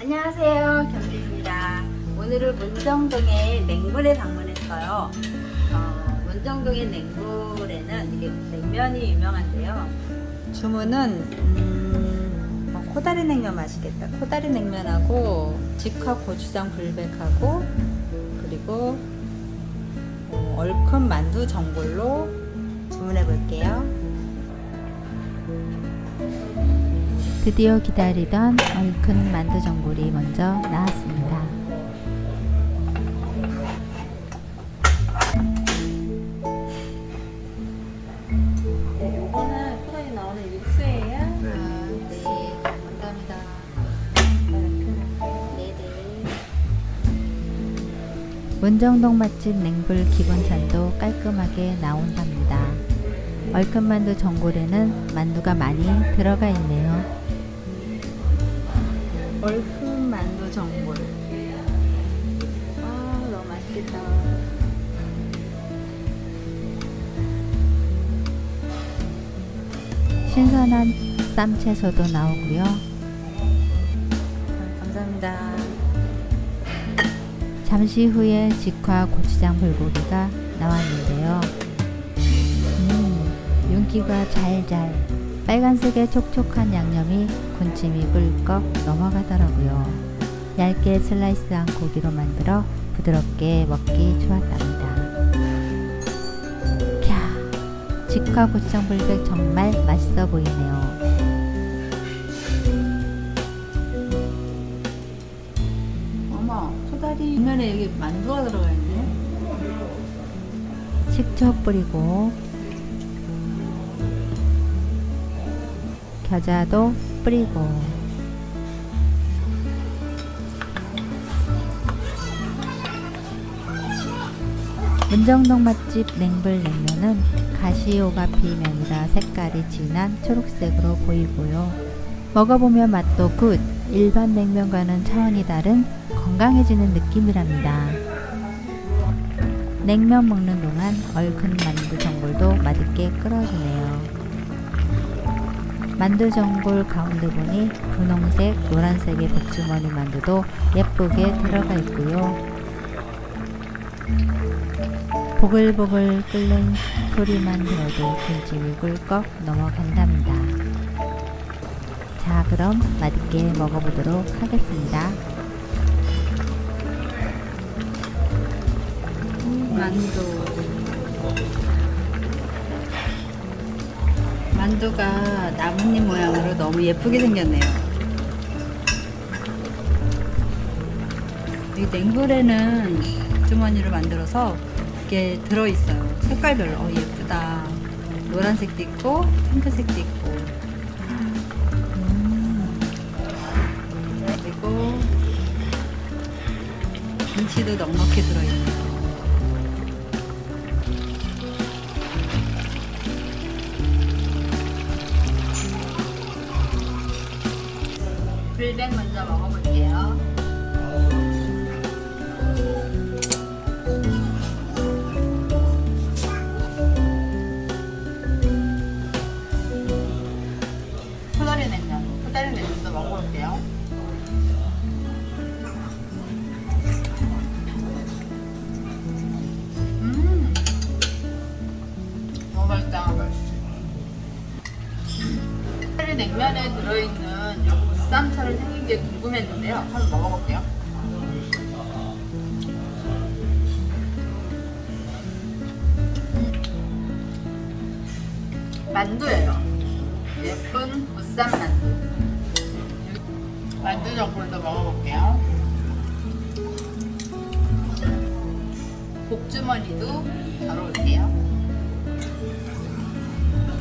안녕하세요 경주입니다. 오늘은 문정동의 냉물에 방문했어요. 어, 문정동의 냉물에는 이게 냉면이 유명한데요. 주문은 음, 어, 코다리 냉면 맛있겠다 코다리 냉면하고 직화 고추장 불백하고 그리고 어, 얼큰 만두 전골로 주문해 볼게요 드디어 기다리던 얼큰 만두 전골이 먼저 나왔습니다. 문정동 맛집 냉불 기본찬도 깔끔하게 나온답니다. 얼큰 만두 전골에는 만두가 많이 들어가 있네요. 얼큰 만두 전골 아 너무 맛있겠다 신선한 쌈채소도 나오고요. 아, 감사합니다 잠시 후에 직화 고추장 불고기가 나왔는데요. 음, 윤기가 잘잘 빨간색의 촉촉한 양념이 군침이 꿀꺽 넘어가더라고요. 얇게 슬라이스한 고기로 만들어 부드럽게 먹기 좋았답니다. 캬, 직화 고추장 불백 정말 맛있어 보이네요. 어머 코다리 면에 여기 만두가 들어가 있네 식초 뿌리고 겨자도 뿌리고 문정동 맛집 냉불 냉면은 가시오가 피 면이라 색깔이 진한 초록색으로 보이고요. 먹어보면 맛도 good! 일반 냉면과는 차원이 다른 건강해지는 느낌이랍니다. 냉면 먹는 동안 얼큰 만두 전골도 맛있게 끓어주네요. 만두 전골 가운데 보니 분홍색, 노란색의 복주머니 만두도 예쁘게 들어가 있고요. 보글보글 끓는 소리만 들어도 군침이 꿀꺽 넘어간답니다. 자, 그럼 맛있게 먹어보도록 하겠습니다. 만두. 만두가 나뭇잎 모양으로 너무 예쁘게 생겼네요. 이 냉불에는 주머니를 만들어서 이게 들어있어요. 색깔별로. 어, 예쁘다. 노란색도 있고 핑크색도 있고 김치도 넉넉히 들어있네요 불백 먼저 먹어볼게요. 냉면에 들어있는 요 보쌈처럼 생긴 게 궁금했는데요. 한번 먹어볼게요. 만두예요. 예쁜 보쌈 만두. 만두 전골도 먹어볼게요. 복주머니도 덜어올게요.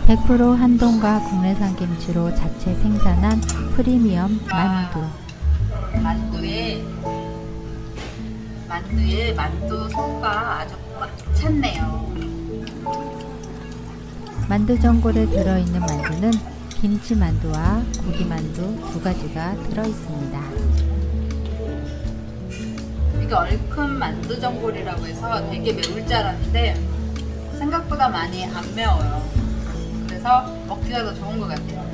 100% 한동과 국내산 김치로 자체 생산한 프리미엄 만두. 만두에 만두에 만두 소가 아주 꽉 찼네요. 만두 전골에 들어있는 만두는 김치만두와 고기만두 두 가지가 들어있습니다. 이게 얼큰 만두 전골이라고 해서 되게 매울 줄 알았는데 생각보다 많이 안 매워요. 그래서 먹기가 더 좋은 것 같아요.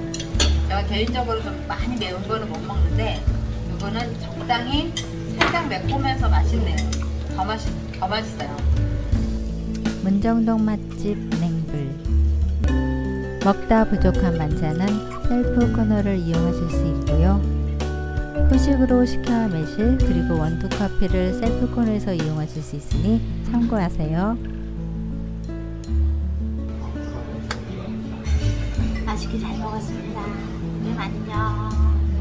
제가 개인적으로 좀 많이 매운 거는 못 먹는데 이거는 적당히 살짝 매콤해서 맛있네요. 더 맛있 더 맛있어요. 문정동 맛집 냉불 먹다 부족한 반찬은 셀프 코너를 이용하실 수 있고요. 후식으로 식혜와 매실 그리고 원두 커피를 셀프 코너에서 이용하실 수 있으니 참고하세요. 맛있게 잘 먹었습니다. 네, 안녕.